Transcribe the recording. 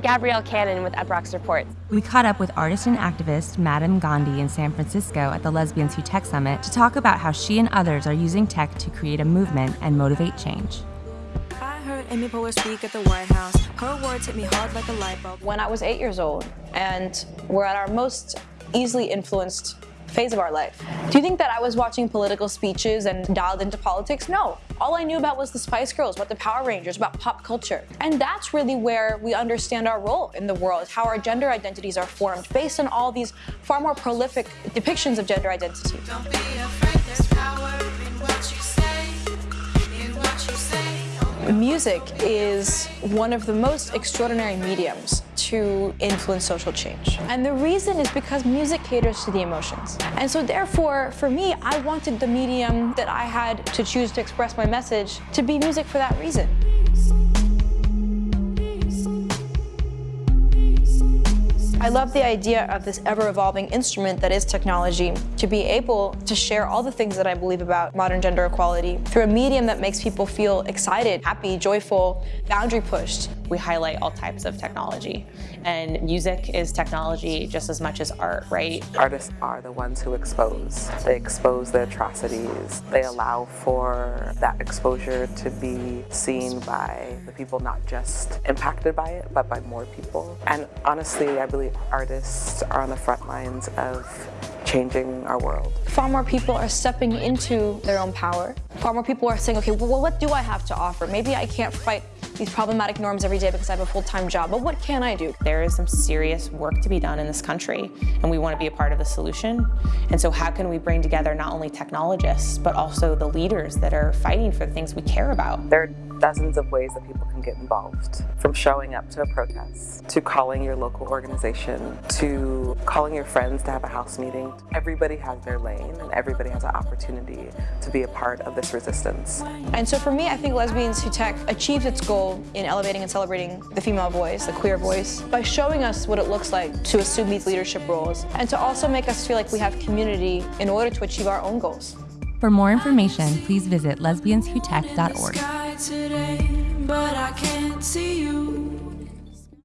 Gabrielle Cannon with Uproxx Report. We caught up with artist and activist Madame Gandhi in San Francisco at the Lesbians Who Tech Summit to talk about how she and others are using tech to create a movement and motivate change. I heard Amy Poehler speak at the White House. Her words hit me hard like a light bulb. When I was eight years old and we're at our most easily influenced phase of our life. Do you think that I was watching political speeches and dialed into politics? No. All I knew about was the Spice Girls, about the Power Rangers, about pop culture. And that's really where we understand our role in the world, how our gender identities are formed based on all these far more prolific depictions of gender identity. Music is one of the most extraordinary mediums to influence social change. And the reason is because music caters to the emotions. And so therefore, for me, I wanted the medium that I had to choose to express my message to be music for that reason. I love the idea of this ever-evolving instrument that is technology to be able to share all the things that I believe about modern gender equality through a medium that makes people feel excited, happy, joyful, boundary pushed. We highlight all types of technology and music is technology just as much as art, right? Artists are the ones who expose. They expose the atrocities. They allow for that exposure to be seen by the people not just impacted by it, but by more people. And honestly, I believe artists are on the front lines of changing our world. Far more people are stepping into their own power. Far more people are saying, okay, well, what do I have to offer? Maybe I can't fight these problematic norms every day because I have a full-time job, but what can I do? There is some serious work to be done in this country, and we want to be a part of the solution. And so how can we bring together not only technologists, but also the leaders that are fighting for the things we care about? There are dozens of ways that people can get involved, from showing up to a protest, to calling your local organization, to calling your friends to have a house meeting. Everybody has their lane, and everybody has an opportunity to be a part of this resistance. And so for me, I think Lesbians Who Tech achieves its goal in elevating and celebrating the female voice, the queer voice, by showing us what it looks like to assume these leadership roles, and to also make us feel like we have community in order to achieve our own goals. For more information, please visit lesbianswhotech.org.